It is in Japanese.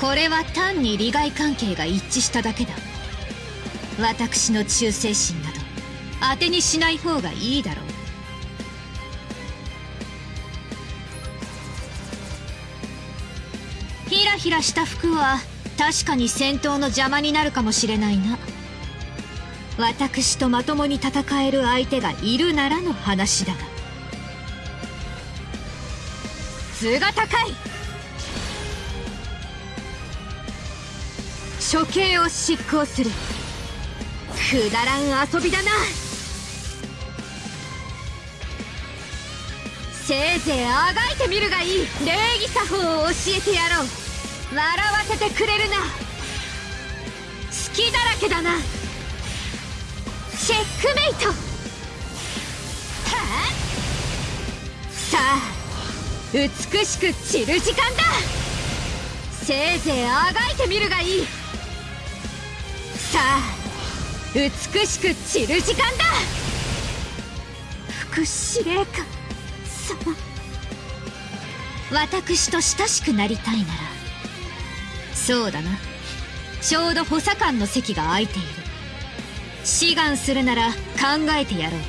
これは単に利害関係が一致しただけだ。私の忠誠心など当てにしない方がいいだろう。ひらひらした服は確かに戦闘の邪魔になるかもしれないな。私とまともに戦える相手がいるならの話だが。図が高い。処刑を執行する。くだらん遊びだな。せいぜいあがいてみるがいい。礼儀作法を教えてやろう。笑わせてくれるな。隙だらけだな。チェックメイト。さあ美しく散る時間だ。せいぜいあがいてみるがいい。さあ美しく散る時間だ。副司令官様。私と親しくなりたいなら。そうだな。ちょうど補佐官の席が空いている。志願するなら考えてやろう